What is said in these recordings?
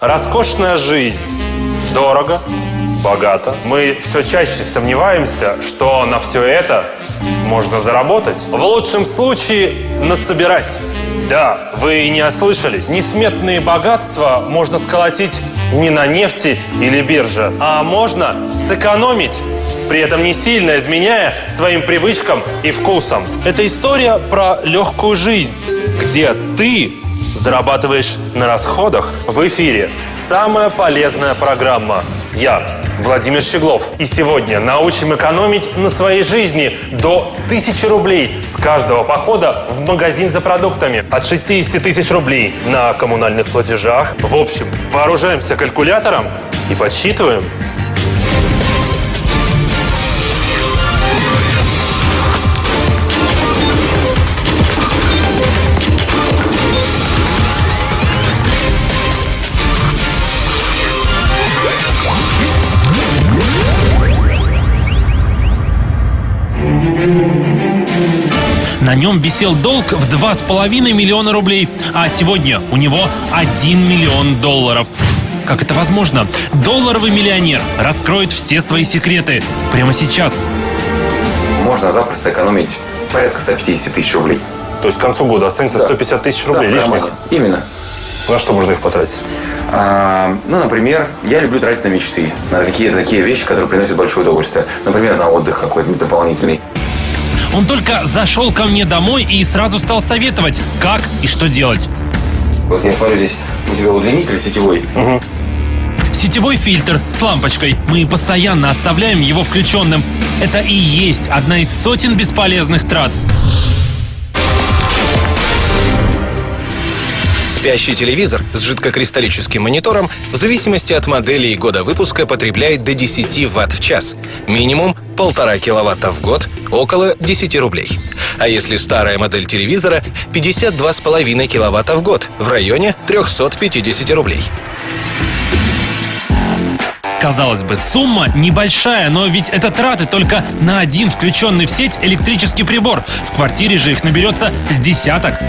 Роскошная жизнь. Дорого, богато. Мы все чаще сомневаемся, что на все это можно заработать. В лучшем случае насобирать. Да, вы не ослышались. Несметные богатства можно сколотить не на нефти или бирже, а можно сэкономить, при этом не сильно изменяя своим привычкам и вкусам. Это история про легкую жизнь, где ты зарабатываешь на расходах в эфире. Самая полезная программа. Я, Владимир Щеглов. И сегодня научим экономить на своей жизни до 1000 рублей с каждого похода в магазин за продуктами. От 60 тысяч рублей на коммунальных платежах. В общем, вооружаемся калькулятором и подсчитываем. На нем висел долг в 2,5 миллиона рублей, а сегодня у него 1 миллион долларов. Как это возможно? Долларовый миллионер раскроет все свои секреты прямо сейчас. Можно запросто экономить порядка 150 тысяч рублей. То есть к концу года останется Да. 150 тысяч Да, рублей в лишних. Именно. На что можно их потратить? А, ну, например, я люблю тратить на мечты, на какие-то такие вещи, которые приносят большое удовольствие. Например, на отдых какой-то дополнительный. Он только зашел ко мне домой и сразу стал советовать, как и что делать. Вот я смотрю, здесь у тебя удлинитель сетевой. Сетевой фильтр с лампочкой. Мы постоянно оставляем его включенным. Это и есть одна из сотен бесполезных трат. Спящий телевизор с жидкокристаллическим монитором в зависимости от модели и года выпуска потребляет до 10 Вт в час. Минимум полтора киловатта в год, около 10 рублей. А если старая модель телевизора, 52,5 киловатта в год, в районе 350 рублей. Казалось бы, сумма небольшая, но ведь это траты только на один включенный в сеть электрический прибор. В квартире же их наберется с десяток.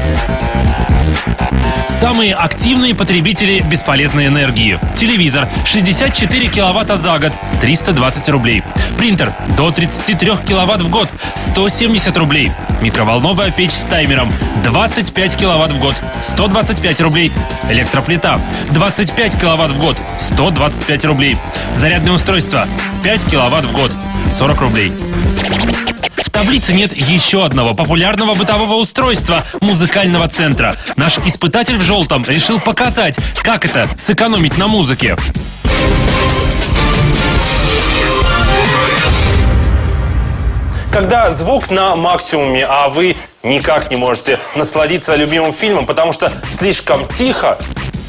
Самые активные потребители бесполезной энергии. Телевизор 64 киловатта за год, 320 рублей. Принтер до 33 киловатт в год, 170 рублей. Микроволновая печь с таймером 25 киловатт в год, 125 рублей. Электроплита 25 киловатт в год, 125 рублей. Зарядное устройство 5 киловатт в год, 40 рублей. В таблице нет еще одного популярного бытового устройства – музыкального центра. Наш испытатель в желтом решил показать, как это сэкономить на музыке. Когда звук на максимуме, а вы никак не можете насладиться любимым фильмом, потому что слишком тихо,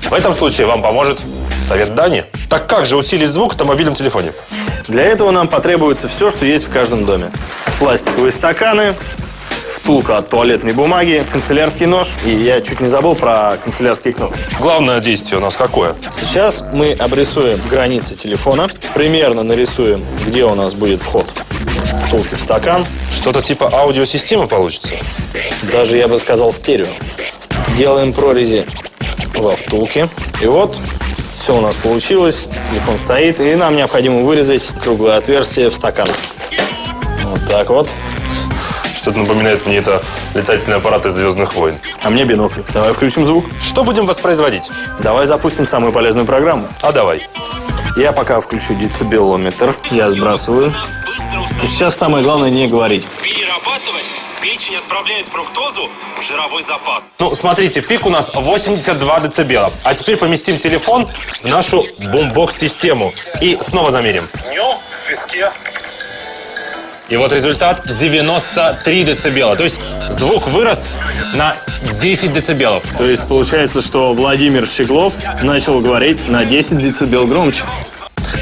в этом случае вам поможет совет Дани. Так как же усилить звук на мобильном телефоне? Для этого нам потребуется все, что есть в каждом доме. Пластиковые стаканы, втулка от туалетной бумаги, канцелярский нож. И я чуть не забыл про канцелярские кнопки. Главное действие у нас какое? Сейчас мы обрисуем границы телефона, примерно нарисуем, где у нас будет вход втулки в стакан. Что-то типа аудиосистемы получится? Даже, я бы сказал, стерео. Делаем прорези во втулке. И вот, все у нас получилось. Телефон стоит. И нам необходимо вырезать круглое отверстие в стакан. Вот так вот. Что-то напоминает мне это летательный аппарат из «Звездных войн». А мне бинокль. Давай включим звук. Что будем воспроизводить? Давай запустим самую полезную программу. А давай. Я пока включу децибелометр. Я сбрасываю. И сейчас самое главное не говорить. Перерабатывать печень отправляет фруктозу в жировой запас. Ну, смотрите, пик у нас 82 децибела. А теперь поместим телефон в нашу бумбокс-систему. И снова замерим. Днем в песке И вот результат 93 децибела. То есть звук вырос на 10 децибелов. То есть получается, что Владимир Щеглов начал говорить на 10 децибел громче.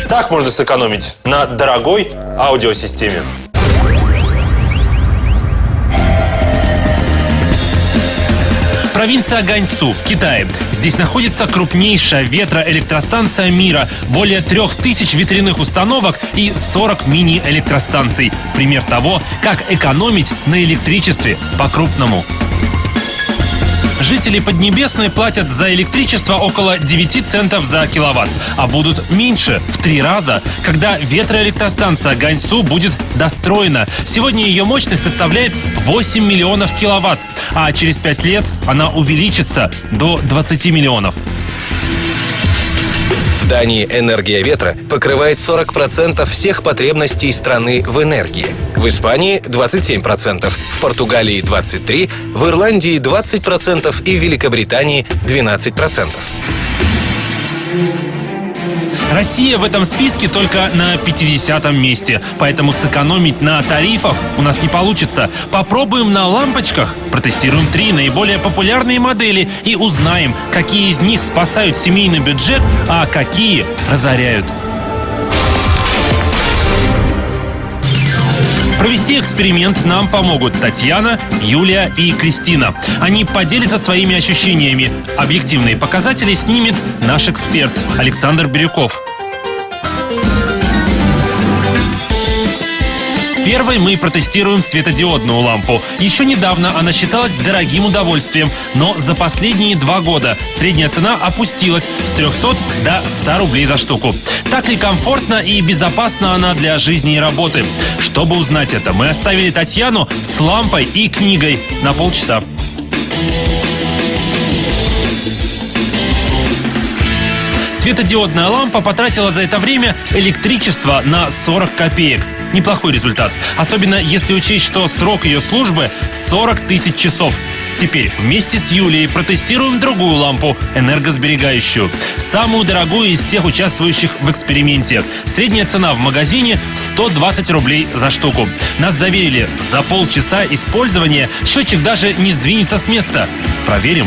Так можно сэкономить на дорогой аудиосистеме. Провинция Ганьцу в Китае. Здесь находится крупнейшая ветроэлектростанция мира. Более трех тысяч ветряных установок и 40 мини-электростанций. Пример того, как экономить на электричестве по-крупному. Жители Поднебесной платят за электричество около 9 центов за киловатт, а будут меньше в три раза, когда ветроэлектростанция Ганьсу будет достроена. Сегодня ее мощность составляет 8 миллионов киловатт, а через 5 лет она увеличится до 20 миллионов. Дании энергия ветра покрывает 40% всех потребностей страны в энергии. В Испании 27%, в Португалии 23%, в Ирландии 20% и в Великобритании 12%. Россия в этом списке только на 50 месте, поэтому сэкономить на тарифах у нас не получится. Попробуем на лампочках, протестируем три наиболее популярные модели и узнаем, какие из них спасают семейный бюджет, а какие разоряют. Провести эксперимент нам помогут Татьяна, Юлия и Кристина. Они поделятся своими ощущениями. Объективные показатели снимет наш эксперт Александр Бирюков. Первой мы протестируем светодиодную лампу. Еще недавно она считалась дорогим удовольствием, но за последние два года средняя цена опустилась с 300 до 100 рублей за штуку. Так ли комфортно и безопасно она для жизни и работы? Чтобы узнать это, мы оставили Татьяну с лампой и книгой на полчаса. Светодиодная лампа потратила за это время электричество на 40 копеек. Неплохой результат. Особенно если учесть, что срок ее службы 40 тысяч часов. Теперь вместе с Юлией протестируем другую лампу, энергосберегающую. Самую дорогую из всех участвующих в эксперименте. Средняя цена в магазине 120 рублей за штуку. Нас заверили, за полчаса использования счетчик даже не сдвинется с места. Проверим.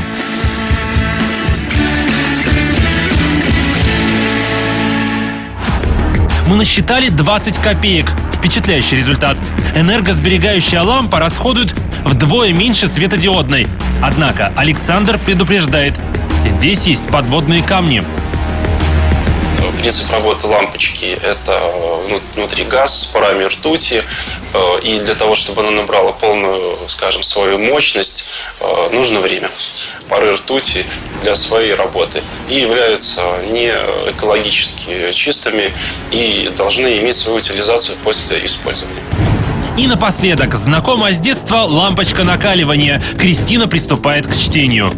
Мы насчитали 20 копеек. Впечатляющий результат. Энергосберегающая лампа расходует вдвое меньше светодиодной. Однако Александр предупреждает, здесь есть подводные камни. Принцип работы лампочки – это внутри газ с парами ртути. Э, и для того, чтобы она набрала полную, скажем, свою мощность, э, нужно время. Пары ртути для своей работы и являются не экологически чистыми и должны иметь свою утилизацию после использования. И напоследок, знакомая с детства лампочка накаливания. Кристина приступает к чтению.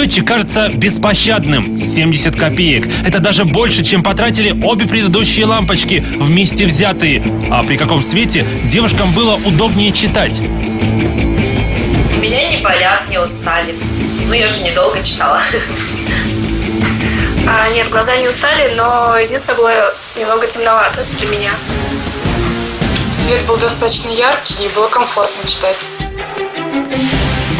Счетчик кажется беспощадным – 70 копеек. Это даже больше, чем потратили обе предыдущие лампочки, вместе взятые. А при каком свете девушкам было удобнее читать? Меня не болят, не устали. Ну, я же недолго читала. А, нет, глаза не устали, но единственное было немного темновато для меня. Свет был достаточно яркий и было комфортно читать.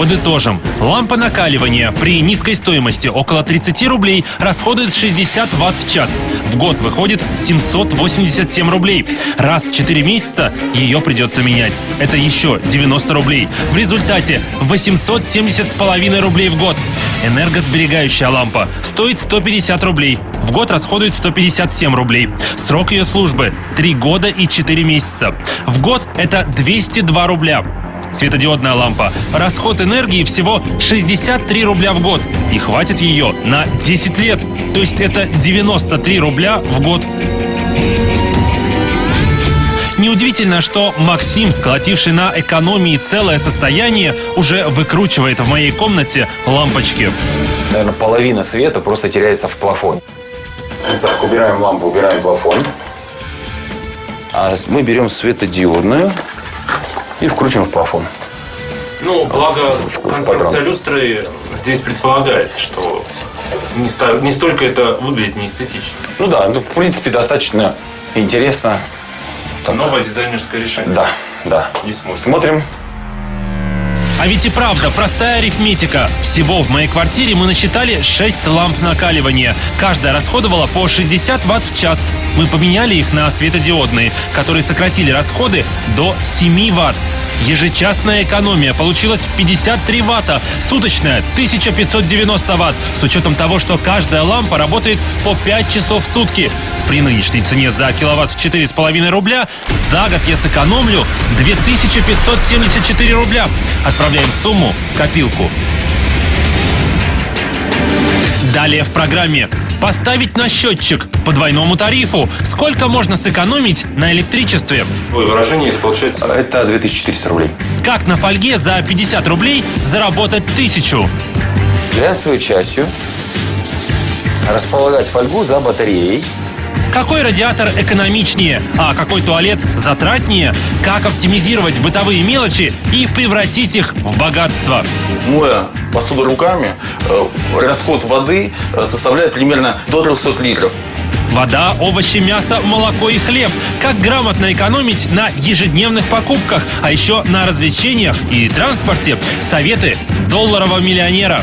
Подытожим. Лампа накаливания при низкой стоимости около 30 рублей расходует 60 ватт в час. В год выходит 787 рублей. Раз в 4 месяца ее придется менять. Это еще 90 рублей. В результате 870 с половиной рублей в год. Энергосберегающая лампа стоит 150 рублей. В год расходует 157 рублей. Срок ее службы 3 года и 4 месяца. В год это 202 рубля. Светодиодная лампа. Расход энергии всего 63 рубля в год. И хватит ее на 10 лет. То есть это 93 рубля в год. Неудивительно, что Максим, сколотивший на экономии целое состояние, уже выкручивает в моей комнате лампочки. Наверное, половина света просто теряется в плафоне. Так, убираем лампу, убираем плафон. А мы берем светодиодную и вкручиваем в плафон. Ну, благо конструкция люстры здесь предполагает, что не, ста- не столько это выглядит неэстетично. Ну да, ну, в принципе, достаточно интересно. Новое дизайнерское решение. Да, да. Не смотрим. Смотрим. А ведь и правда, простая арифметика. Всего в моей квартире мы насчитали 6 ламп накаливания. Каждая расходовала по 60 ватт в час. Мы поменяли их на светодиодные, которые сократили расходы до 7 ватт. Ежечасная экономия получилась в 53 ватта, суточная 1590 ватт, с учетом того, что каждая лампа работает по 5 часов в сутки. При нынешней цене за киловатт в 4,5 рубля за год я сэкономлю 2574 рубля. Отправляем сумму в копилку. Далее в программе. Поставить на счетчик по двойному тарифу. Сколько можно сэкономить на электричестве? Ой, выражение это получается... Это 2400 рублей. Как на фольге за 50 рублей заработать тысячу? Глянцевой частью располагать фольгу за батареей. Какой радиатор экономичнее, а какой туалет затратнее? Как оптимизировать бытовые мелочи и превратить их в богатство? Моя посуду руками, э, расход воды э, составляет примерно до 300 литров. Вода, овощи, мясо, молоко и хлеб. Как грамотно экономить на ежедневных покупках, а еще на развлечениях и транспорте. Советы долларового миллионера.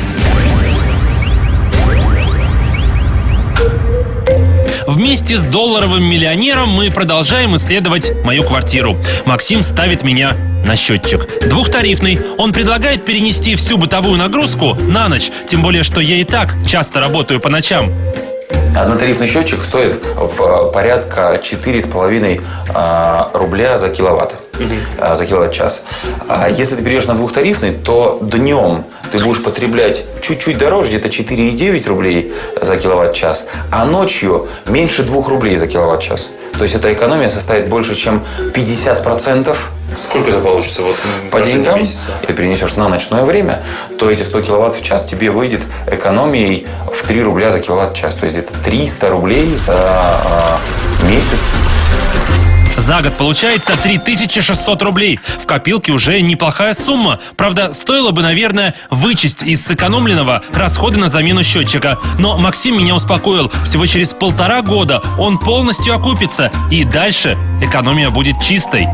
Вместе с долларовым миллионером мы продолжаем исследовать мою квартиру. Максим ставит меня на счетчик. Двухтарифный. Он предлагает перенести всю бытовую нагрузку на ночь. Тем более, что я и так часто работаю по ночам. Однотарифный счетчик стоит в э, порядка 4,5 э, рубля за киловатт. Э, За киловатт-час. А если ты перейдешь на двухтарифный, то днем ты будешь потреблять чуть-чуть дороже, где-то 4,9 рублей за киловатт-час, а ночью меньше 2 рублей за киловатт-час. То есть эта экономия составит больше, чем 50% Сколько это получится вот по деньгам, месяца? ты перенесешь на ночное время, то эти 100 киловатт в час тебе выйдет экономией в 3 рубля за киловатт-час. То есть где-то 300 рублей за а, месяц. За год получается 3600 рублей. В копилке уже неплохая сумма. Правда, стоило бы, наверное, вычесть из сэкономленного расходы на замену счетчика. Но Максим меня успокоил. Всего через полтора года он полностью окупится. И дальше экономия будет чистой.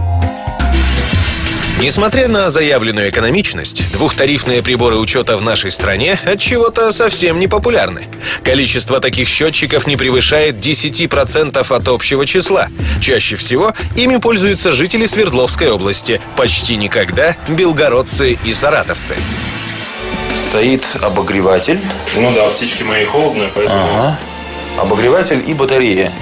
Несмотря на заявленную экономичность, двухтарифные приборы учета в нашей стране от чего-то совсем не популярны. Количество таких счетчиков не превышает 10% от общего числа. Чаще всего ими пользуются жители Свердловской области, почти никогда белгородцы и саратовцы. Стоит обогреватель, Ну да, птички мои холодные, поэтому... ага, обогреватель и батарея.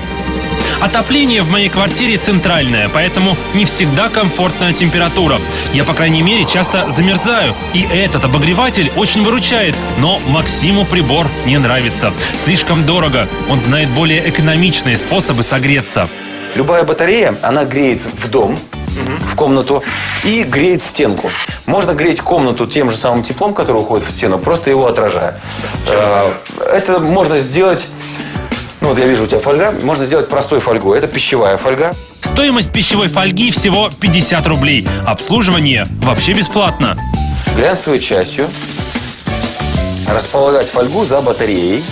Отопление в моей квартире центральное, поэтому не всегда комфортная температура. Я, по крайней мере, часто замерзаю. И этот обогреватель очень выручает. Но Максиму прибор не нравится. Слишком дорого. Он знает более экономичные способы согреться. Любая батарея, она греет в дом, в комнату и греет стенку. Можно греть комнату тем же самым теплом, который уходит в стену, просто его отражая. Э, Это можно сделать... Ну вот я вижу у тебя фольга. Можно сделать простой фольгой. Это пищевая фольга. Стоимость пищевой фольги всего 50 рублей. Обслуживание вообще бесплатно. Глянцевой частью располагать фольгу за батареей.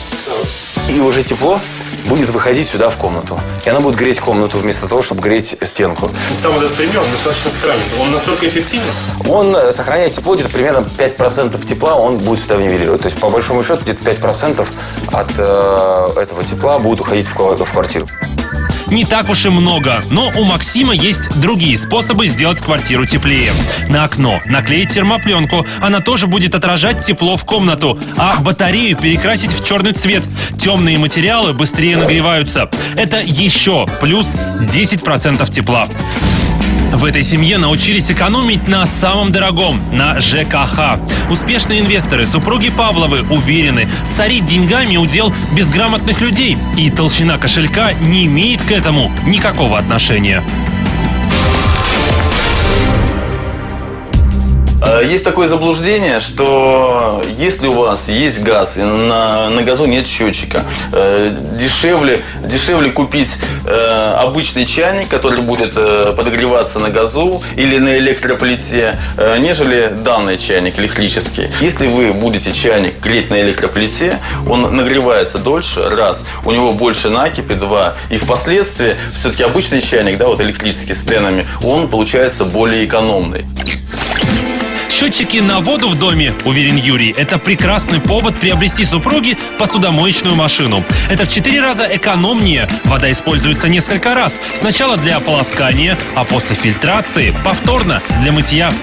И уже тепло будет выходить сюда в комнату. И она будет греть комнату вместо того, чтобы греть стенку. Сам этот пример достаточно странный. Он настолько эффективен? Он э, сохраняет тепло, где-то примерно 5% тепла он будет сюда нивелировать. То есть, по большому счету, где-то 5% от э, этого тепла будет уходить в, в квартиру. Не так уж и много, но у Максима есть другие способы сделать квартиру теплее. На окно наклеить термопленку, она тоже будет отражать тепло в комнату, а батарею перекрасить в черный цвет. Темные материалы быстрее нагреваются. Это еще плюс 10% тепла. В этой семье научились экономить на самом дорогом – на ЖКХ. Успешные инвесторы, супруги Павловы, уверены, сорить деньгами удел безграмотных людей. И толщина кошелька не имеет к этому никакого отношения. Есть такое заблуждение, что если у вас есть газ и на, на газу нет счетчика, э, дешевле, дешевле купить э, обычный чайник, который будет э, подогреваться на газу или на электроплите, э, нежели данный чайник электрический. Если вы будете чайник греть на электроплите, он нагревается дольше, раз, у него больше накипи, два, и впоследствии все-таки обычный чайник, да, вот электрический с тенами, он получается более экономный. Счетчики на воду в доме, уверен Юрий, это прекрасный повод приобрести супруге посудомоечную машину. Это в 4 раза экономнее. Вода используется несколько раз. Сначала для ополоскания, а после фильтрации повторно для мытья.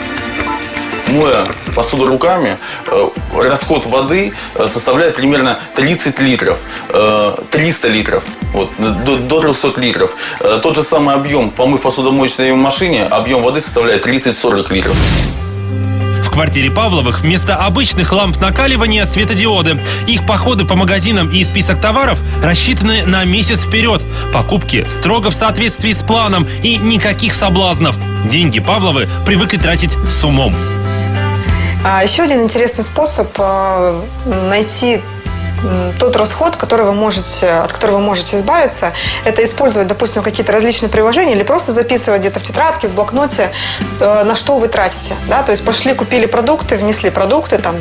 Моя посуду руками, э, расход воды э, составляет примерно 30 литров, э, 300 литров, вот, до, до 300 литров. Э, Тот же самый объем, помыв посудомоечной машине, объем воды составляет 30-40 литров. Квартире Павловых вместо обычных ламп накаливания светодиоды. Их походы по магазинам и список товаров рассчитаны на месяц вперед. Покупки строго в соответствии с планом и никаких соблазнов. Деньги Павловы привыкли тратить с умом. А еще один интересный способ э, найти тот расход, который вы можете, от которого вы можете избавиться, это использовать, допустим, какие-то различные приложения или просто записывать где-то в тетрадке, в блокноте, э, на что вы тратите. Да? То есть пошли, купили продукты, внесли продукты, там,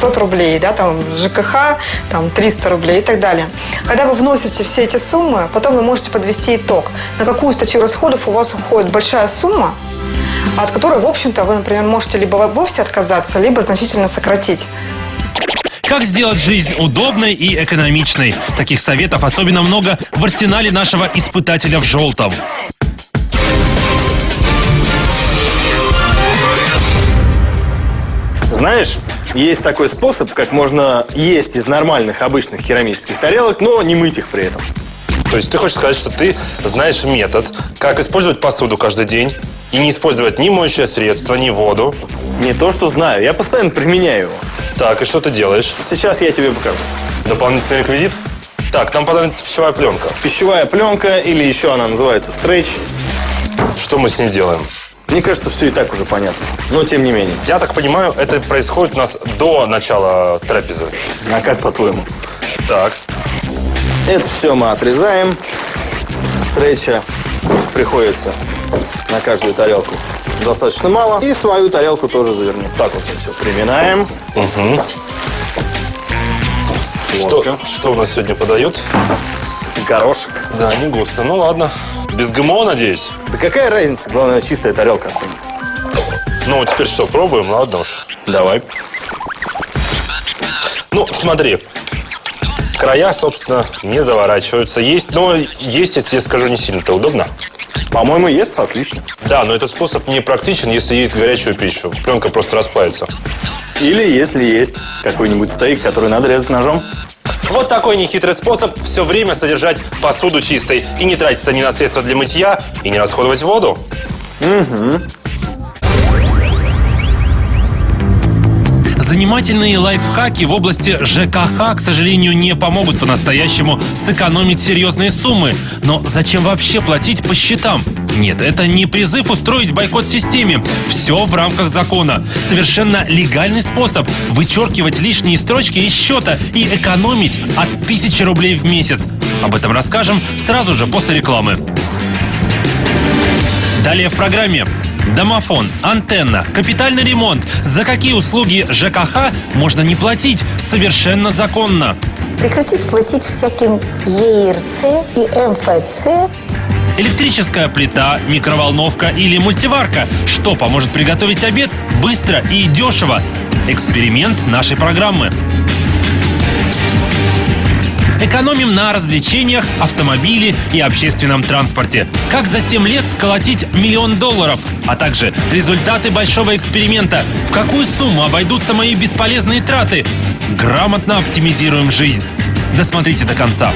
500 рублей, да, там, ЖКХ, там, 300 рублей и так далее. Когда вы вносите все эти суммы, потом вы можете подвести итог, на какую статью расходов у вас уходит большая сумма, от которой, в общем-то, вы, например, можете либо вовсе отказаться, либо значительно сократить. Как сделать жизнь удобной и экономичной? Таких советов особенно много в арсенале нашего испытателя в желтом. Знаешь, есть такой способ, как можно есть из нормальных обычных керамических тарелок, но не мыть их при этом. То есть ты хочешь сказать, что ты знаешь метод, как использовать посуду каждый день и не использовать ни моющее средство, ни воду. Не то, что знаю, я постоянно применяю его. Так, и что ты делаешь? Сейчас я тебе покажу. Дополнительный реквизит? Так, нам понадобится пищевая пленка. Пищевая пленка, или еще она называется стрейч. Что мы с ней делаем? Мне кажется, все и так уже понятно. Но тем не менее. Я так понимаю, это происходит у нас до начала трапезы. А как по-твоему? Так, Это все мы отрезаем. Стрейча приходится на каждую тарелку достаточно мало. И свою тарелку тоже завернем. Так вот мы все приминаем. что, Ложка. что у нас сегодня подают? Горошек. Да, не густо. Ну ладно. Без ГМО, надеюсь? Да какая разница? Главное, чистая тарелка останется. Ну, теперь что, пробуем? Ладно уж. Давай. Ну, смотри. Края, собственно, не заворачиваются. Есть, но есть, я тебе скажу, не сильно-то удобно. По-моему, ест отлично. Да, но этот способ не практичен, если есть горячую пищу. Пленка просто расплавится. Или если есть какой-нибудь стейк, который надо резать ножом. Вот такой нехитрый способ все время содержать посуду чистой и не тратиться ни на средства для мытья, и не расходовать воду. Занимательные лайфхаки в области ЖКХ, к сожалению, не помогут по-настоящему сэкономить серьезные суммы. Но зачем вообще платить по счетам? Нет, это не призыв устроить бойкот системе. Все в рамках закона. Совершенно легальный способ вычеркивать лишние строчки из счета и экономить от тысячи рублей в месяц. Об этом расскажем сразу же после рекламы. Далее в программе. Домофон, антенна, капитальный ремонт. За какие услуги ЖКХ можно не платить совершенно законно? Прекратить платить всяким ЕРЦ и МФЦ Электрическая плита, микроволновка или мультиварка. Что поможет приготовить обед быстро и дешево? Эксперимент нашей программы. Экономим на развлечениях, автомобиле и общественном транспорте. Как за 7 лет сколотить миллион долларов? А также результаты большого эксперимента. В какую сумму обойдутся мои бесполезные траты? Грамотно оптимизируем жизнь. Досмотрите до конца.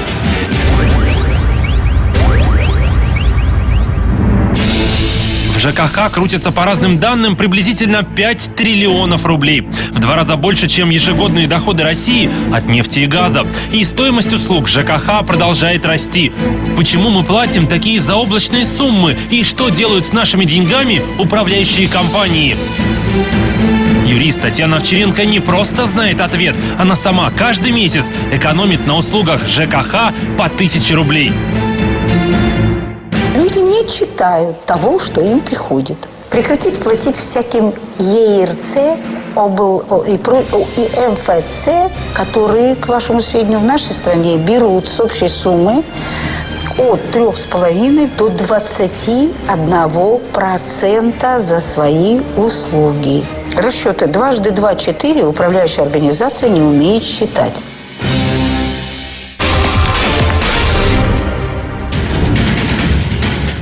ЖКХ крутятся по разным данным приблизительно 5 триллионов рублей. В два раза больше, чем ежегодные доходы России от нефти и газа. И стоимость услуг ЖКХ продолжает расти. Почему мы платим такие заоблачные суммы? И что делают с нашими деньгами управляющие компании? Юрист Татьяна Овчаренко не просто знает ответ, она сама каждый месяц экономит на услугах ЖКХ по 1000 рублей. Читают того, что им приходит. Прекратить платить всяким ЕРЦ обл- о- и, и МФЦ, которые, к вашему сведению, в нашей стране берут с общей суммы от 3,5 до 21% за свои услуги. Расчеты дважды два – четыре управляющая организация не умеет считать.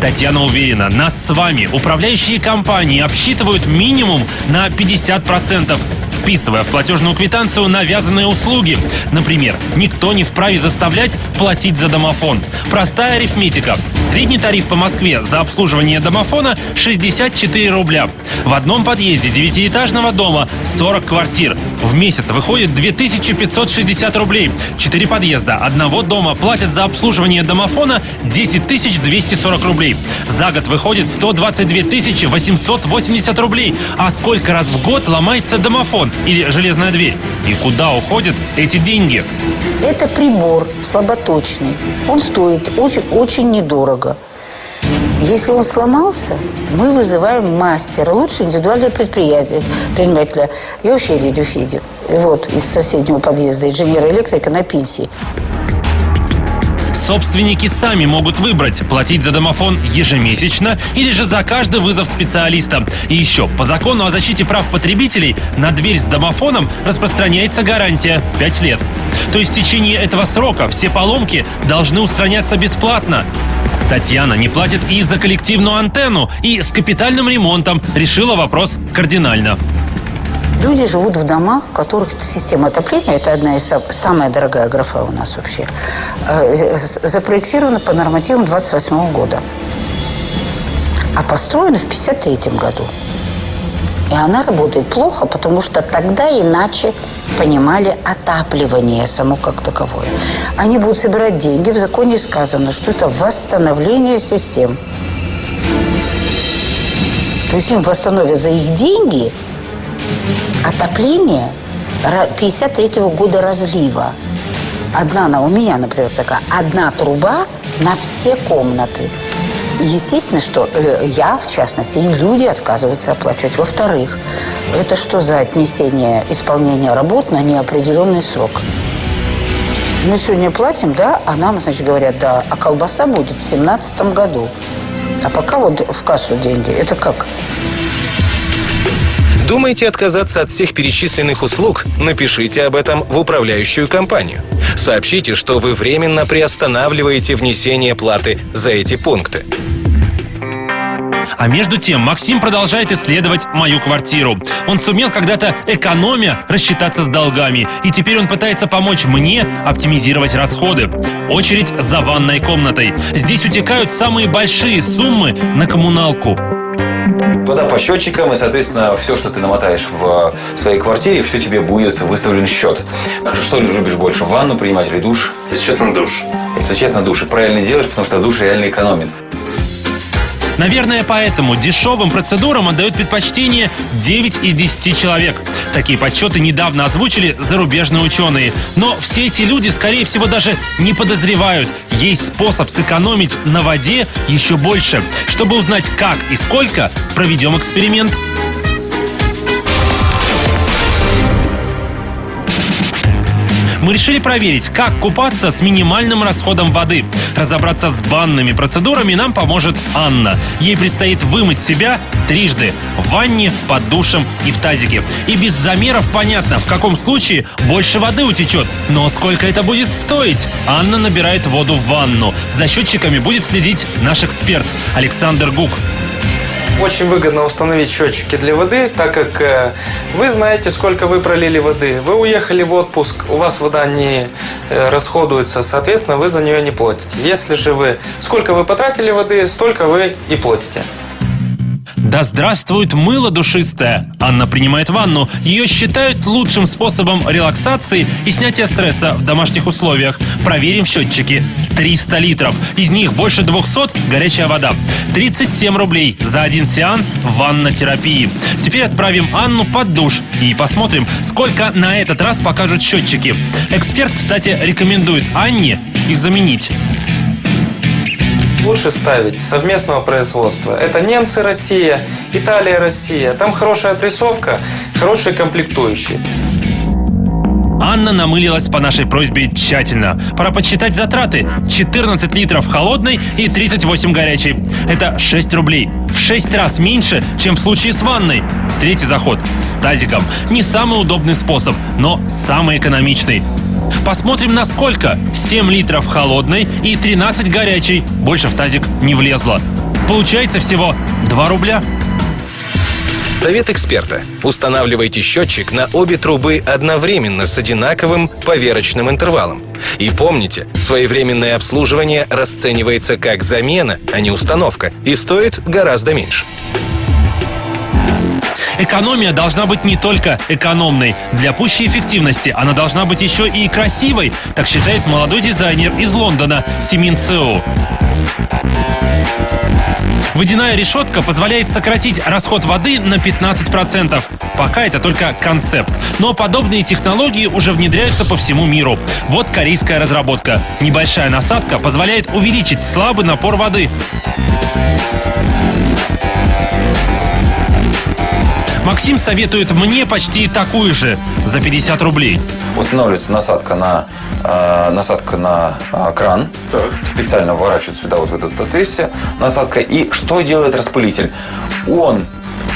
Татьяна уверена, нас с вами. Управляющие компании обсчитывают минимум на 50%, вписывая в платежную квитанцию навязанные услуги. Например, никто не вправе заставлять платить за домофон. Простая арифметика. Средний тариф по Москве за обслуживание домофона 64 рубля. В одном подъезде девятиэтажного дома 40 квартир. В месяц выходит 2560 рублей. Четыре подъезда одного дома платят за обслуживание домофона 10 240 рублей. За год выходит 122 880 рублей. А сколько раз в год ломается домофон или железная дверь? И куда уходят эти деньги? Это прибор слаботочный. Он стоит очень, очень недорого. Если он сломался, мы вызываем мастера. Лучше индивидуальное предприятие, предпринимателя. Я вообще дядю Федю. Вот, из соседнего подъезда, инженера-электрика на пенсии. Собственники сами могут выбрать, платить за домофон ежемесячно или же за каждый вызов специалиста. И еще, по закону о защите прав потребителей, на дверь с домофоном распространяется гарантия 5 лет. То есть в течение этого срока все поломки должны устраняться бесплатно. Татьяна не платит и за коллективную антенну, и с капитальным ремонтом решила вопрос кардинально. Люди живут в домах, в которых система отопления, это одна из сам- самая дорогая графа у нас вообще, э, запроектирована по нормативам 28 года. А построена в 53 году. И она работает плохо, потому что тогда иначе понимали отапливание само как таковое. Они будут собирать деньги. В законе сказано, что это восстановление систем. То есть им восстановят за их деньги отопление 53 года разлива. Одна, на, у меня, например, такая, одна труба на все комнаты. Естественно, что э, я, в частности, и люди отказываются оплачивать. Во-вторых, это что за отнесение исполнения работ на неопределенный срок? Мы сегодня платим, да, а нам, значит, говорят, да, а колбаса будет в семнадцатом году. А пока вот в кассу деньги. Это как? Думаете отказаться от всех перечисленных услуг? Напишите об этом в управляющую компанию. Сообщите, что вы временно приостанавливаете внесение платы за эти пункты. А между тем Максим продолжает исследовать мою квартиру. Он сумел когда-то экономя рассчитаться с долгами. И теперь он пытается помочь мне оптимизировать расходы. Очередь за ванной комнатой. Здесь утекают самые большие суммы на коммуналку. Вода по счетчикам, и, соответственно, все, что ты намотаешь в своей квартире, все тебе будет выставлен счет. Что любишь больше, ванну принимать или душ? Если честно, душ. Если честно, душ. И правильно делаешь, потому что душ реально экономит. Наверное, поэтому дешевым процедурам отдают предпочтение 9 из 10 человек. Такие подсчеты недавно озвучили зарубежные ученые. Но все эти люди, скорее всего, даже не подозревают, есть способ сэкономить на воде еще больше. Чтобы узнать, как и сколько, проведем эксперимент. Мы решили проверить, как купаться с минимальным расходом воды. Разобраться с банными процедурами нам поможет Анна. Ей предстоит вымыть себя трижды. В ванне, под душем и в тазике. И без замеров понятно, в каком случае больше воды утечет. Но сколько это будет стоить? Анна набирает воду в ванну. За счетчиками будет следить наш эксперт Александр Гук. Очень выгодно установить счетчики для воды, так как э, вы знаете, сколько вы пролили воды. Вы уехали в отпуск, у вас вода не э, расходуется, соответственно, вы за нее не платите. Если же вы, сколько вы потратили воды, столько вы и платите. Да здравствует мыло душистое! Анна принимает ванну. Ее считают лучшим способом релаксации и снятия стресса в домашних условиях. Проверим счетчики. 300 литров. Из них больше 200 – горячая вода. 37 рублей за один сеанс ваннотерапии. Теперь отправим Анну под душ и посмотрим, сколько на этот раз покажут счетчики. Эксперт, кстати, рекомендует Анне их заменить. Лучше ставить совместного производства. Это немцы Россия, Италия Россия. Там хорошая прессовка, хорошие комплектующие. Анна намылилась по нашей просьбе тщательно. Пора подсчитать затраты. 14 литров холодной и 38 горячей. Это 6 рублей. В 6 раз меньше, чем в случае с ванной. Третий заход с тазиком. Не самый удобный способ, но самый экономичный. Посмотрим на сколько. 7 литров холодной и 13 горячей. Больше в тазик не влезло. Получается всего 2 рубля. Совет эксперта. Устанавливайте счетчик на обе трубы одновременно с одинаковым поверочным интервалом. И помните, своевременное обслуживание расценивается как замена, а не установка, и стоит гораздо меньше. Экономия должна быть не только экономной. Для пущей эффективности она должна быть еще и красивой, так считает молодой дизайнер из Лондона Симин Цеу. Водяная решетка позволяет сократить расход воды на 15%. Пока это только концепт. Но подобные технологии уже внедряются по всему миру. Вот корейская разработка. Небольшая насадка позволяет увеличить слабый напор воды. Максим советует мне почти такую же за 50 рублей. Устанавливается насадка на, э, насадка на э, кран. Специально вворачивают сюда вот в это отверстие насадка. И что делает распылитель? Он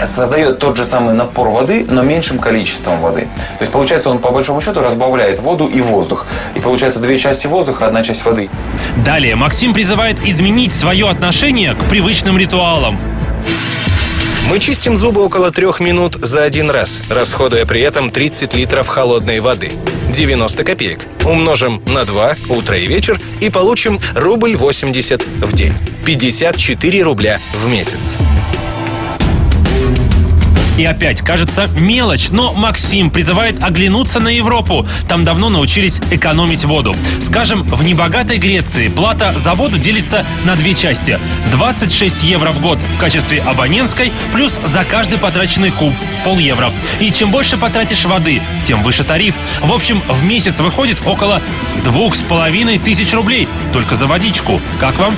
создает тот же самый напор воды, но меньшим количеством воды. То есть, получается, он по большому счету разбавляет воду и воздух. И получается две части воздуха, одна часть воды. Далее Максим призывает изменить свое отношение к привычным ритуалам. Мы чистим зубы около трех минут за один раз, расходуя при этом 30 литров холодной воды. 90 копеек. Умножим на 2 утро и вечер и получим рубль 80 в день. 54 рубля в месяц. И опять, кажется, мелочь, но Максим призывает оглянуться на Европу. Там давно научились экономить воду. Скажем, в небогатой Греции плата за воду делится на две части. 26 евро в год в качестве абонентской, плюс за каждый потраченный куб пол евро. И чем больше потратишь воды, тем выше тариф. В общем, в месяц выходит около двух с половиной тысяч рублей только за водичку. Как вам?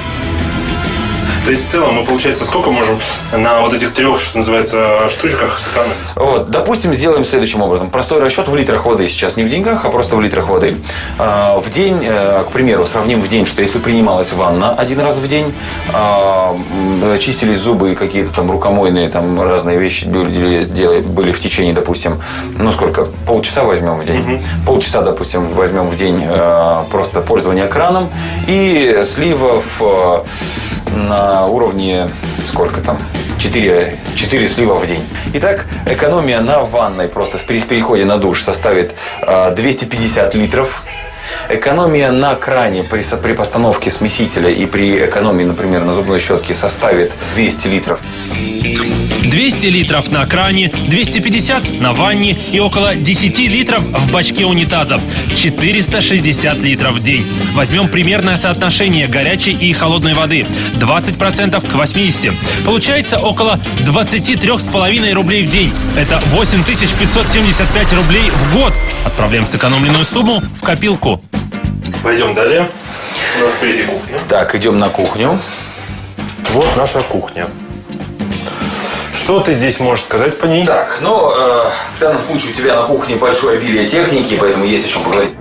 То есть в целом мы, получается, сколько можем на вот этих трех, что называется, штучках сэкономить? Вот, допустим, сделаем следующим образом. Простой расчет в литрах воды сейчас не в деньгах, а просто в литрах воды. А, В день, э, к примеру, сравним в день, что если принималась ванна один раз в день, а, м, чистились зубы и какие-то там рукомойные там разные вещи были, были в течение, допустим, ну сколько, полчаса возьмем в день. Полчаса, допустим, возьмем в день э, просто пользование краном и сливов э, на уровне сколько там? 4, 4 слива в день. Итак, экономия на ванной просто при переходе на душ составит э, 250 литров. Экономия на кране при, при постановке смесителя и при экономии, например, на зубной щетке составит 200 литров. 200 литров на кране, 250 на ванне и около 10 литров в бачке унитаза. 460 литров в день. Возьмем примерное соотношение горячей и холодной воды. 20% к 80. Получается около 23,5 рублей в день. Это 8575 рублей в год. Отправляем сэкономленную сумму в копилку. Пойдем далее. У нас впереди кухня. Так, идем на кухню. Вот наша кухня. Что ты здесь можешь сказать по ней? Так, ну, э, в данном случае у тебя на кухне большое обилие техники, поэтому есть о чем поговорить.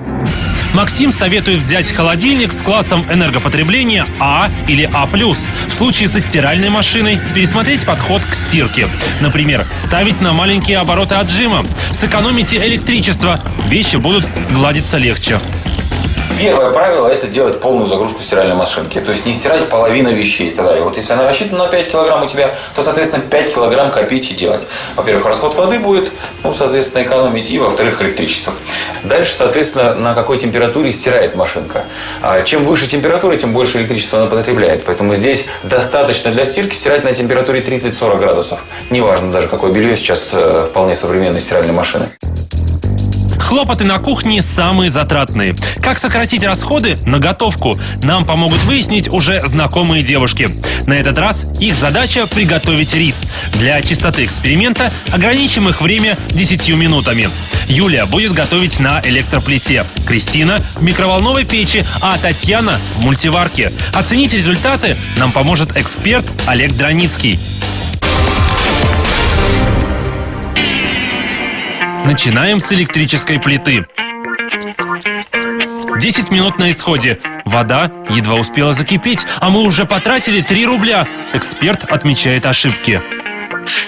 Максим советует взять холодильник с классом энергопотребления А или А+. В случае со стиральной машиной пересмотреть подход к стирке. Например, ставить на маленькие обороты отжима. Сэкономите электричество, вещи будут гладиться легче. Первое правило – это делать полную загрузку стиральной машинки. То есть не стирать половину вещей. И вот если она рассчитана на 5 килограмм у тебя, то, соответственно, 5 килограмм копить и делать. Во-первых, расход воды будет, ну, соответственно, экономить, и, во-вторых, электричество. Дальше, соответственно, на какой температуре стирает машинка. А чем выше температура, тем больше электричества она потребляет. Поэтому здесь достаточно для стирки стирать на температуре 30-40 градусов. Неважно даже, какое белье сейчас э, вполне современные стиральные машины. Хлопоты на кухне самые затратные. Как сократить расходы на готовку? Нам помогут выяснить уже знакомые девушки. На этот раз их задача приготовить рис. Для чистоты эксперимента ограничим их время 10 минутами. Юлия будет готовить на электроплите, Кристина в микроволновой печи, а Татьяна в мультиварке. Оценить результаты нам поможет эксперт Олег Драницкий. Начинаем с электрической плиты. 10 минут на исходе. Вода едва успела закипеть, а мы уже потратили 3 рубля. Эксперт отмечает ошибки.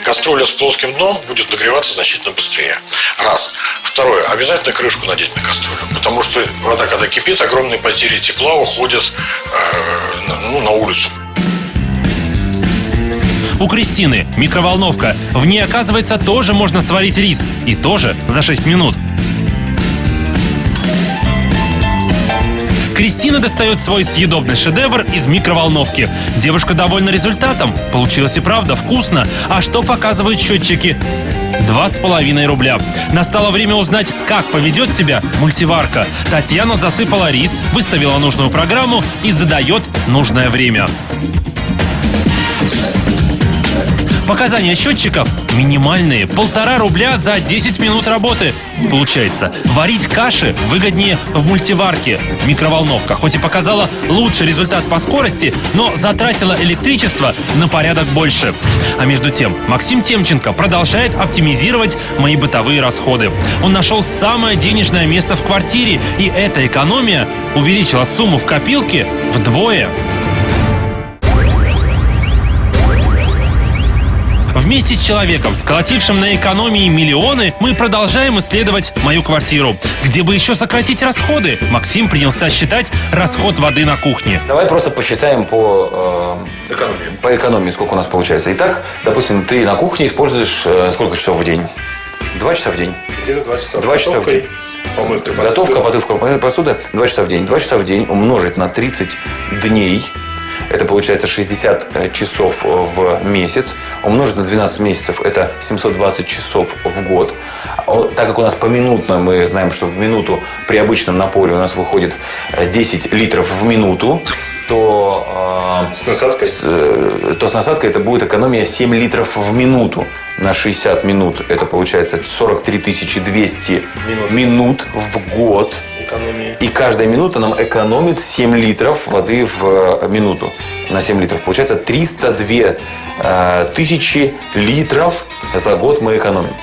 Кастрюля с плоским дном будет нагреваться значительно быстрее. Раз. Второе. Обязательно крышку надеть на кастрюлю. Потому что вода, когда кипит, огромные потери тепла уходят э, ну, на улицу. У Кристины микроволновка. В ней, оказывается, тоже можно сварить рис. И тоже за 6 минут. Кристина достает свой съедобный шедевр из микроволновки. Девушка довольна результатом. Получилось и правда вкусно. А что показывают счетчики? Два с половиной рубля. Настало время узнать, как поведет себя мультиварка. Татьяна засыпала рис, выставила нужную программу и задает нужное время. Показания счетчиков минимальные. Полтора рубля за 10 минут работы. Получается, варить каши выгоднее в мультиварке. Микроволновка хоть и показала лучший результат по скорости, но затратила электричество на порядок больше. А между тем, Максим Темченко продолжает оптимизировать мои бытовые расходы. Он нашел самое денежное место в квартире, и эта экономия увеличила сумму в копилке вдвое. Вместе с человеком, сколотившим на экономии миллионы, мы продолжаем исследовать мою квартиру. Где бы еще сократить расходы? Максим принялся считать расход воды на кухне. Давай просто посчитаем по, э, по экономии, сколько у нас получается. Итак, допустим, ты на кухне используешь э, сколько часов в день? Два часа в день. Где-то два часа. Два часа в день. Помывкой Готовка, потывка помывка посуды. Два часа в день. Два часа в день умножить на 30 дней. Это получается 60 э, часов в месяц. Умножить на 12 месяцев. Это 720 часов в год. О, Так как у нас поминутно, мы знаем, что в минуту при обычном напоре у нас выходит э, 10 литров в минуту, то, С насадкой? э, то с насадкой это будет экономия 7 литров в минуту на 60 минут. Это получается 43 200 Минут. минут в год. Экономии. И каждая минута нам экономит 7 литров воды в э, минуту. На 7 литров. Получается 302 э, тысячи литров за год мы экономим.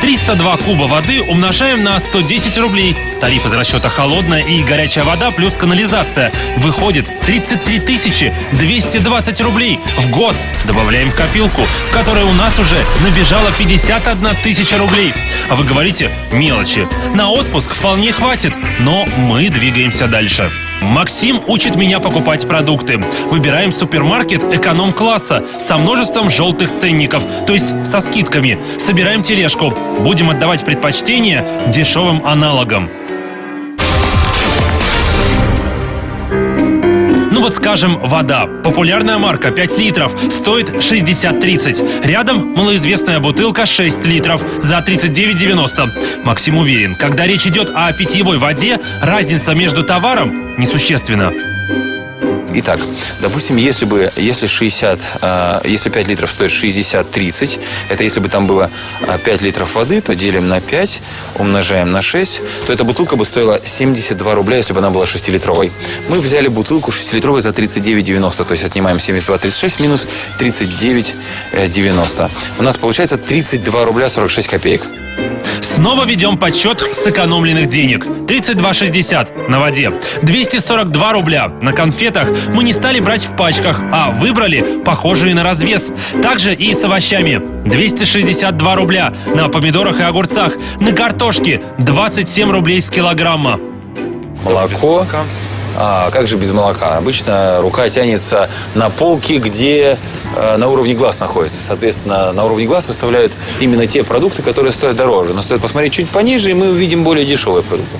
302 куба воды умножаем на 110 рублей. Тариф из расчета холодная и горячая вода плюс канализация. Выходит 33 тысячи 220 рублей в год. Добавляем в копилку, в которой у нас уже набежало 51 тысяча рублей. А вы говорите мелочи. На отпуск вполне хватит, но мы двигаемся дальше. Максим учит меня покупать продукты. Выбираем супермаркет эконом-класса со множеством желтых ценников, то есть со скидками. Собираем тележку. Будем отдавать предпочтение дешевым аналогам. Вот скажем, вода. Популярная марка 5 литров стоит 60-30. Рядом малоизвестная бутылка 6 литров за 39,90. Максим уверен, когда речь идет о питьевой воде, разница между товаром несущественна. Итак, допустим, если бы, если 60, э, если 5 литров стоит 60-30, это если бы там было э, 5 литров воды, то делим на 5, умножаем на 6, то эта бутылка бы стоила 72 рубля, если бы она была 6-литровой. Мы взяли бутылку 6-литровой за 39,90, то есть отнимаем 72,36 минус 39,90. У нас получается 32 рубля 46 копеек. Снова ведем подсчет сэкономленных денег. 32,60 на воде. 242 рубля на конфетах мы не стали брать в пачках, а выбрали похожие на развес. Также и с овощами. 262 рубля на помидорах и огурцах. На картошке 27 рублей с килограмма. Молоко. А как же без молока? Обычно рука тянется на полки, где э, на уровне глаз находится. Соответственно, на уровне глаз выставляют именно те продукты, которые стоят дороже. Но стоит посмотреть чуть пониже, и мы увидим более дешевые продукты.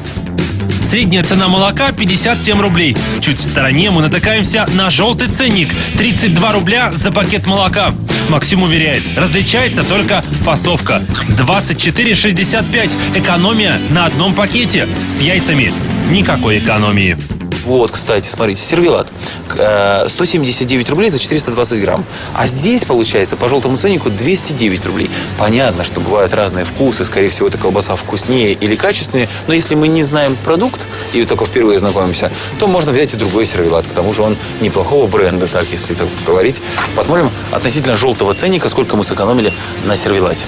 Средняя цена молока 57 рублей. Чуть в стороне мы натыкаемся на желтый ценник. 32 рубля за пакет молока. Максим уверяет, различается только фасовка. 24,65. Экономия на одном пакете. С яйцами никакой экономии. Вот, кстати, смотрите, сервелат. Э, 179 рублей за 420 грамм. А здесь, получается, по желтому ценнику 209 рублей. Понятно, что бывают разные вкусы. Скорее всего, эта колбаса вкуснее или качественнее. Но если мы не знаем продукт и только впервые знакомимся, то можно взять и другой сервелат. К тому же он неплохого бренда, так если так говорить. Посмотрим относительно желтого ценника, сколько мы сэкономили на сервелате.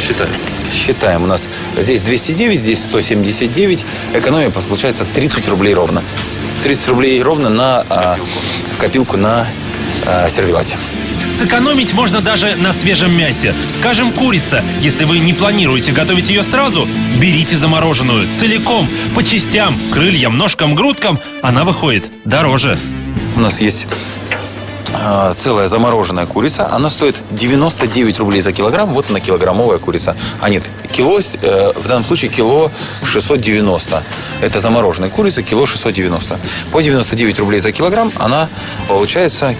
Считай. Считаем. У нас здесь 209, здесь 179. Экономия получается 30 рублей ровно. 30 рублей ровно на а, копилку на а, сервелате. Сэкономить можно даже на свежем мясе. Скажем, курица. Если вы не планируете готовить ее сразу, берите замороженную. Целиком, по частям, крыльям, ножкам, грудкам. Она выходит дороже. У нас есть а, целая замороженная курица. Она стоит 99 рублей за килограмм. Вот она килограммовая курица. А нет, кило, э, в данном случае кило 690. Это замороженная курица, кило 690. По 99 рублей за килограмм она получается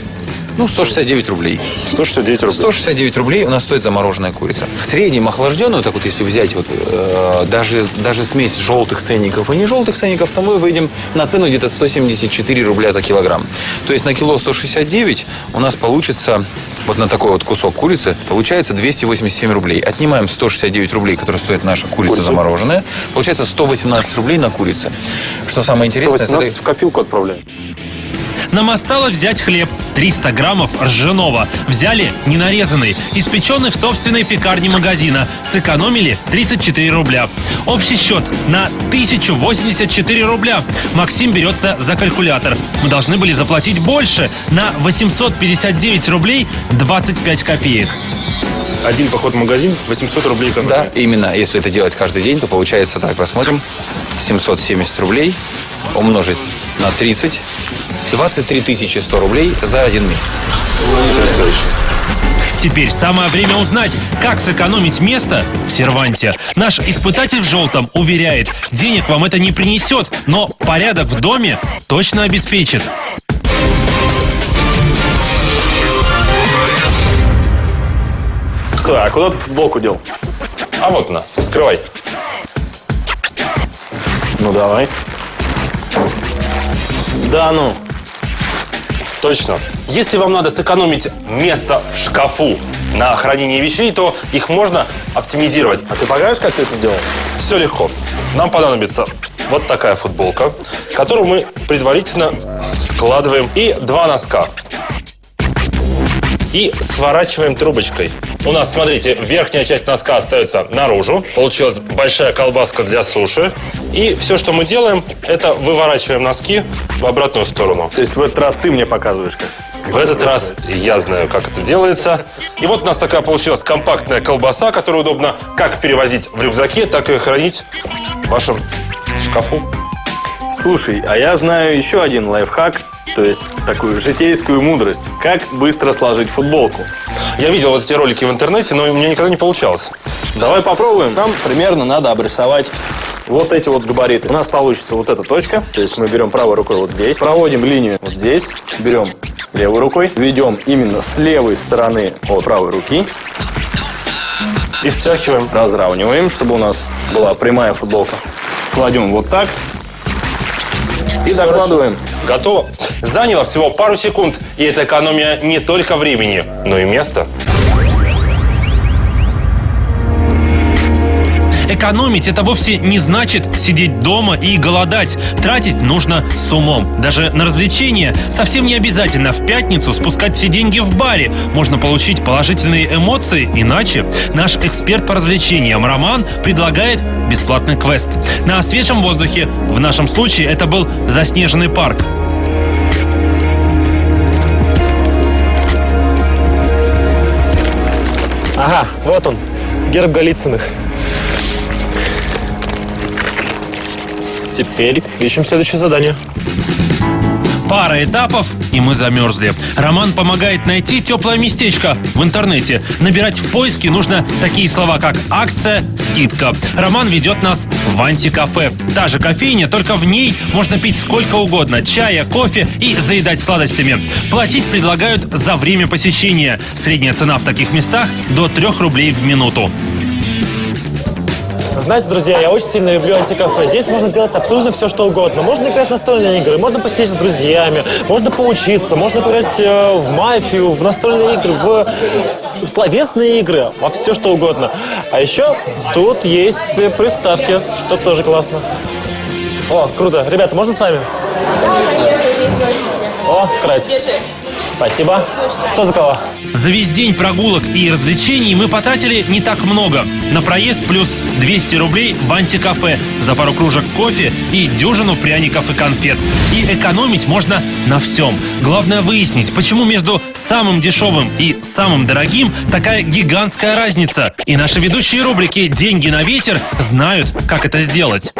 ну, 169 рублей. 169 рублей. 169 рублей у нас стоит замороженная курица. В среднем охлажденную, так вот если взять вот э, даже, даже смесь желтых ценников и не желтых ценников, то мы выйдем на цену где-то 174 рубля за килограмм. То есть на кило 169 у нас получится вот на такой вот кусок курицы получается 287 рублей. Отнимаем 169 рублей, которые стоит наша курица Курицу. замороженная. Получается 118 рублей на курице. Что самое интересное... 118 в копилку отправляем. Нам осталось взять хлеб. 300 граммов ржаного. Взяли ненарезанный, испеченный в собственной пекарне магазина. Сэкономили 34 рубля. Общий счет на 1084 рубля. Максим берется за калькулятор. Мы должны были заплатить больше на 859 рублей 25 копеек. Один поход в магазин, 800 рублей экономия. Да, именно. Если это делать каждый день, то получается так, посмотрим. 770 рублей умножить на 30. 23 100 рублей за один месяц. Теперь самое время узнать, как сэкономить место в серванте. Наш испытатель в желтом уверяет, денег вам это не принесет, но порядок в доме точно обеспечит. Стой, а куда ты футболку дел? А вот она, скрывай. Ну, давай. Да ну. Точно. Если вам надо сэкономить место в шкафу на хранение вещей, то их можно оптимизировать. А ты покажешь, как ты это сделал? Все легко. Нам понадобится вот такая футболка, которую мы предварительно складываем, и два носка. И сворачиваем трубочкой. У нас, смотрите, верхняя часть носка остается наружу. Получилась большая колбаска для суши. И все, что мы делаем, это выворачиваем носки в обратную сторону. То есть в этот раз ты мне показываешь, как, В этот раз я знаю, как это делается. И вот у нас такая получилась компактная колбаса, которую удобно как перевозить в рюкзаке, так и хранить в вашем шкафу. Слушай, а я знаю еще один лайфхак, то есть такую житейскую мудрость. Как быстро сложить футболку? Я видел вот эти ролики в интернете, но у меня никогда не получалось. Давай попробуем. Нам примерно надо обрисовать вот эти вот габариты. У нас получится вот эта точка, то есть мы берем правой рукой вот здесь, проводим линию вот здесь, берем левой рукой, ведем именно с левой стороны от правой руки, И встряхиваем. разравниваем, чтобы у нас была прямая футболка. Кладем вот так и закладываем. Готово. Заняло всего пару секунд, и это экономия не только времени, но и места. Экономить это вовсе не значит сидеть дома и голодать. Тратить нужно с умом. Даже на развлечения совсем не обязательно в пятницу спускать все деньги в баре. Можно получить положительные эмоции иначе. Наш эксперт по развлечениям Роман предлагает бесплатный квест. На свежем воздухе, в нашем случае это был заснеженный парк. Ага, вот он, герб Голицыных. Теперь ищем следующее задание. Пара этапов, и мы замерзли. Роман помогает найти теплое местечко в интернете. Набирать в поиске нужно такие слова, как акция, скидка. Роман ведет нас в антикафе. Та же кофейня, только в ней можно пить сколько угодно. Чая, кофе и заедать сладостями. Платить предлагают за время посещения. Средняя цена в таких местах до 3 рублей в минуту. Знаете, друзья, я очень сильно люблю антикафе. Здесь можно делать абсолютно все, что угодно. Можно играть в настольные игры, можно посидеть с друзьями, можно поучиться, можно поиграть э, в мафию, в настольные игры, в, в словесные игры, во все, что угодно. А еще тут есть приставки, что тоже классно. О, круто. Ребята, можно с вами? Да, конечно, здесь очень. О. Держи. Спасибо. Кто за кого? За весь день прогулок и развлечений мы потратили не так много. На проезд плюс 200 рублей в антикафе, за пару кружек кофе и дюжину пряников и конфет. И экономить можно на всем. Главное выяснить, почему между самым дешевым и самым дорогим такая гигантская разница. И наши ведущие рубрики «Деньги на ветер» знают, как это сделать.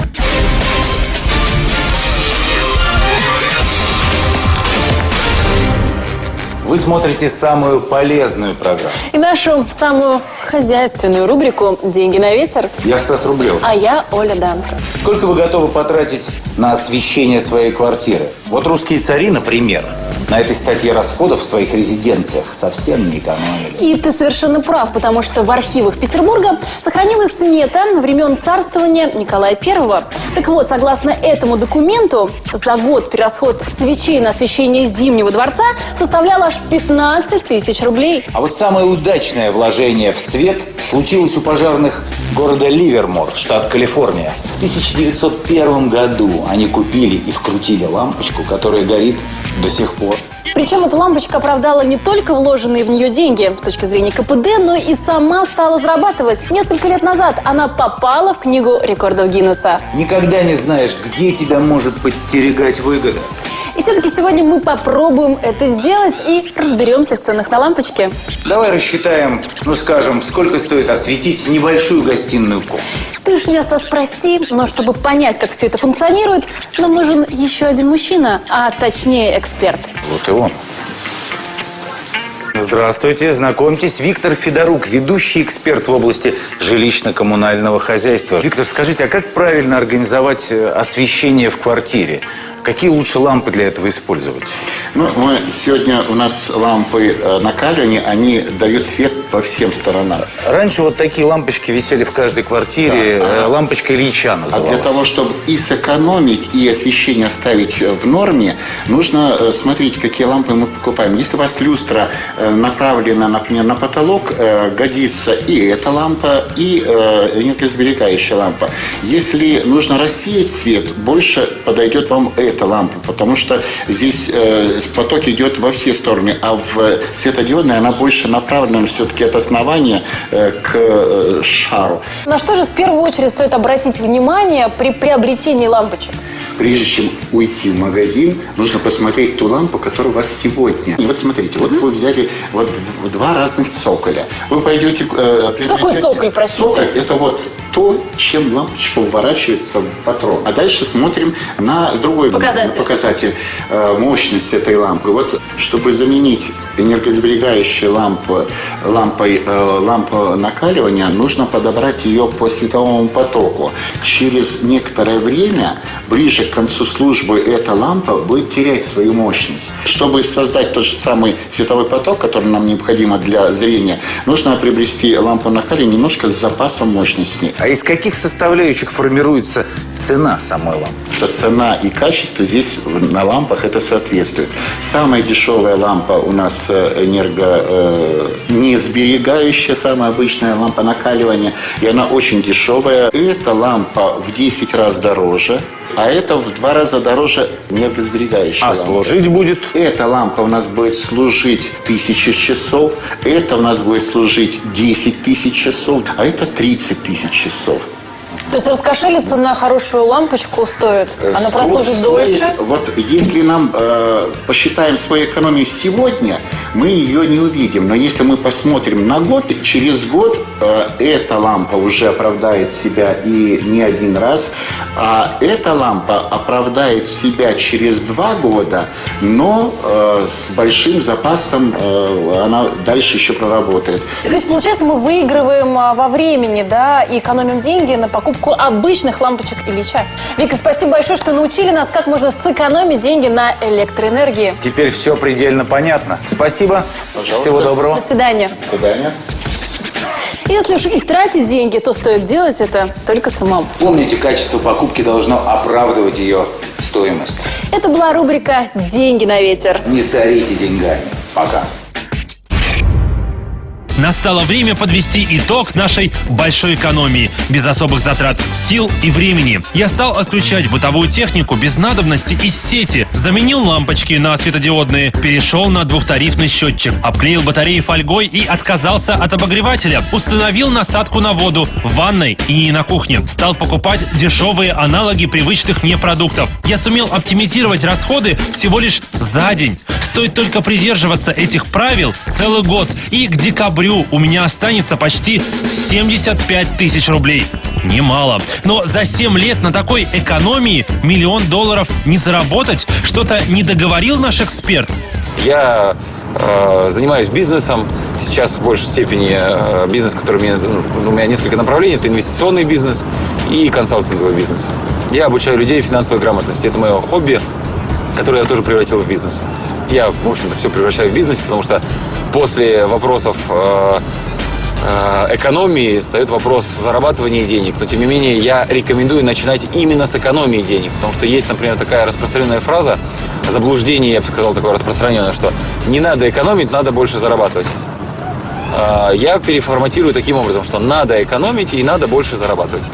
Вы смотрите самую полезную программу. И нашу самую хозяйственную рубрику «Деньги на ветер». Я Стас Рублев. А я Оля Данко. Сколько вы готовы потратить на освещение своей квартиры? Вот русские цари, например, на этой статье расходов в своих резиденциях совсем не экономили. И ты совершенно прав, потому что в архивах Петербурга сохранилась смета времен царствования Николая I. Так вот, согласно этому документу, за год перерасход свечей на освещение Зимнего дворца составлял аж 15 тысяч рублей. А вот самое удачное вложение в свет случилось у пожарных города Ливермор, штат Калифорния. В 1901 году они купили и вкрутили лампочку, которая горит до сих пор. Причем эта лампочка оправдала не только вложенные в нее деньги с точки зрения КПД, но и сама стала зарабатывать. Несколько лет назад она попала в книгу рекордов Гиннесса. Никогда не знаешь, где тебя может подстерегать выгода. И все-таки сегодня мы попробуем это сделать и разберемся в ценах на лампочки. Давай рассчитаем, ну скажем, сколько стоит осветить небольшую гостиную комнату. Ты уж меня, Стас, прости, но чтобы понять, как все это функционирует, нам нужен еще один мужчина, а точнее эксперт. Вот и он. Здравствуйте, знакомьтесь, Виктор Федорук, ведущий эксперт в области жилищно-коммунального хозяйства. Виктор, скажите, а как правильно организовать э, освещение в квартире? Какие лучше лампы для этого использовать? Ну, мы сегодня у нас лампы э, накаливания, они дают свет по всем сторонам. Раньше вот такие лампочки висели в каждой квартире, Да. э, лампочка Ильича А называлась. для того, чтобы и сэкономить, и освещение оставить э, в норме, нужно смотреть, какие лампы мы покупаем. Если у вас люстра направлена, например, на потолок, годится и эта лампа, и энергосберегающая лампа. Если нужно рассеять свет, больше подойдет вам эта лампа, потому что здесь э, поток идет во все стороны, а в светодиодной она больше направлена все-таки от основания э, к э, шару. На что же в первую очередь стоит обратить внимание при приобретении лампочек? Прежде чем уйти в магазин, нужно посмотреть ту лампу, которая у вас сегодня. И вот смотрите, вот вы взяли вот два разных цоколя. Вы пойдете... э, Что такое цоколь, простите? Цоколь – это вот то, чем лампочка уворачивается в патрон. А дальше смотрим на другой Показатель. показатель э, мощность этой лампы. Вот, чтобы заменить энергосберегающую лампу лампой э, лампу накаливания, нужно подобрать ее по световому потоку. Через некоторое время, ближе к концу службы, эта лампа будет терять свою мощность. Чтобы создать тот же самый световой поток, который нам необходимо для зрения, нужно приобрести лампу накаливания немножко с запасом мощности. А из каких составляющих формируется цена самой лампы? Что цена и качество здесь на лампах это соответствует. Самая дешевая лампа у нас э, энерго э, не сберегающая, самая обычная лампа накаливания, и она очень дешевая. Эта лампа в 10 раз дороже, а это в два раза дороже энергосберегающая А лампа. служить будет? Эта лампа у нас будет служить тысячи часов, это у нас будет служить 10 тысяч часов, а это 30 тысяч часов. То есть раскошелиться на хорошую лампочку стоит? Она Э, прослужит стоит- дольше? Вот если нам э, посчитаем свою экономию сегодня, мы ее не увидим. Но если мы посмотрим на год, через год э, эта лампа уже оправдает себя и не один раз, а эта лампа оправдает себя через два года, но э, с большим запасом э, она дальше еще проработает. То есть, получается, мы выигрываем а, во времени, да, и экономим деньги на покупку обычных лампочек Ильича. Вика, спасибо большое, что научили нас, как можно сэкономить деньги на электроэнергии. Теперь все предельно понятно. Спасибо. Пожалуйста. Всего доброго. До свидания. До свидания. Если уж и тратить деньги, то стоит делать это только самому. Помните, качество покупки должно оправдывать ее стоимость. Это была рубрика «Деньги на ветер». Не сорите деньгами. Пока. Настало время подвести итог нашей большой экономии, без особых затрат сил и времени. Я стал отключать бытовую технику без надобности из сети, заменил лампочки на светодиодные, перешел на двухтарифный счетчик, обклеил батареи фольгой и отказался от обогревателя, установил насадку на воду в ванной и на кухне, стал покупать дешевые аналоги привычных мне продуктов. Я сумел оптимизировать расходы всего лишь за день. Стоит только придерживаться этих правил целый год, и к декабрю у меня останется почти 75 тысяч рублей. Немало. Но за 7 лет на такой экономии миллион долларов не заработать? Что-то не договорил наш эксперт? Я э, занимаюсь бизнесом. Сейчас в большей степени э, бизнес, который мне, ну, у меня несколько направлений. Это инвестиционный бизнес и консалтинговый бизнес. Я обучаю людей финансовой грамотности. Это мое хобби, которое я тоже превратил в бизнес. Я, в общем-то, все превращаю в бизнес, потому что после вопросов э, э, экономии встает вопрос зарабатывания денег. Но, тем не менее, я рекомендую начинать именно с экономии денег. Потому что есть, например, такая распространенная фраза, заблуждение, я бы сказал, такое распространенное, что не надо экономить, надо больше зарабатывать. Э, Я переформатирую таким образом, что надо экономить и надо больше зарабатывать.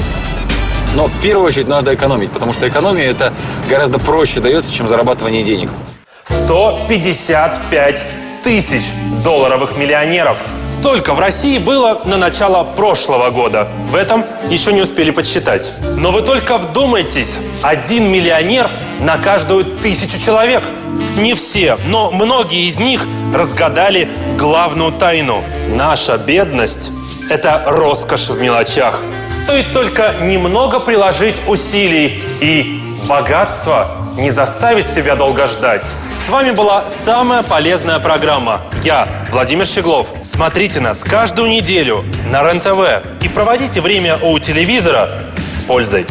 Но в первую очередь надо экономить, потому что экономия это гораздо проще дается, чем зарабатывание денег. 155 тысяч долларовых миллионеров. Столько в России было на начало прошлого года. В этом еще не успели подсчитать. Но вы только вдумайтесь, один миллионер на каждую тысячу человек. Не все, но многие из них разгадали главную тайну. Наша бедность – это роскошь в мелочах. Стоит только немного приложить усилий, и богатство не заставит себя долго ждать. С вами была самая полезная программа. Я, Владимир Щеглов. Смотрите нас каждую неделю на РЕН-ТВ и проводите время у телевизора с пользой.